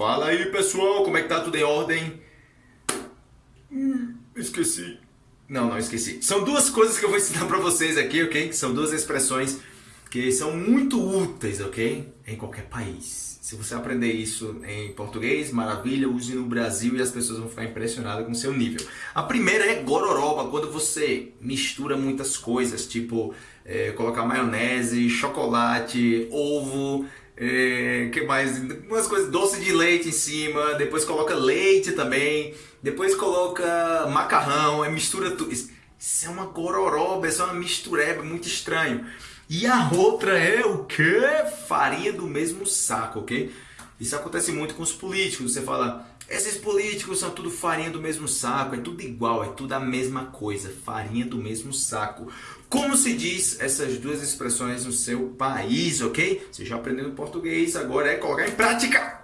Fala aí pessoal, como é que tá? Tudo em ordem? Hum, esqueci. Não, não esqueci. São duas coisas que eu vou ensinar pra vocês aqui, ok? São duas expressões que são muito úteis, ok? Em qualquer país. Se você aprender isso em português, maravilha, use no Brasil e as pessoas vão ficar impressionadas com o seu nível. A primeira é gororoba, quando você mistura muitas coisas, tipo é, colocar maionese, chocolate, ovo, é, que mais? Umas coisas, doce de leite em cima, depois coloca leite também, depois coloca macarrão, é mistura tudo. Isso, é uma gororoba, isso é uma mistureba muito estranho. E a outra é o que? Farinha do mesmo saco, ok? Isso acontece muito com os políticos. Você fala, esses políticos são tudo farinha do mesmo saco, é tudo igual, é tudo a mesma coisa, farinha do mesmo saco. Como se diz essas duas expressões no seu país, ok? Você já aprendeu português, agora é colocar em prática.